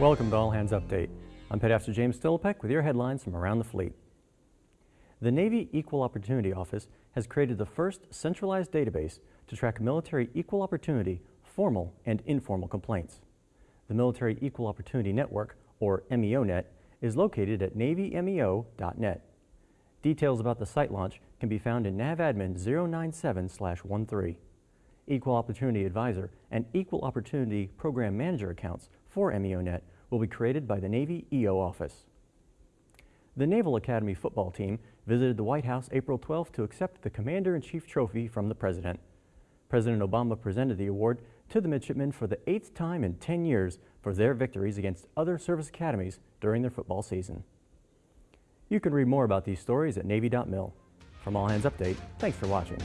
Welcome to All Hands Update. I'm Petmaster James Stillipek with your headlines from around the fleet. The Navy Equal Opportunity Office has created the first centralized database to track military equal opportunity, formal and informal complaints. The Military Equal Opportunity Network, or MEONet, is located at navymeo.net. Details about the site launch can be found in NAVADMIN 097-13. Equal Opportunity Advisor and Equal Opportunity Program Manager accounts for MEONet will be created by the Navy EO office. The Naval Academy football team visited the White House April 12 to accept the Commander-in-Chief Trophy from the President. President Obama presented the award to the midshipmen for the eighth time in 10 years for their victories against other service academies during their football season. You can read more about these stories at Navy.mil. From All Hands Update, thanks for watching.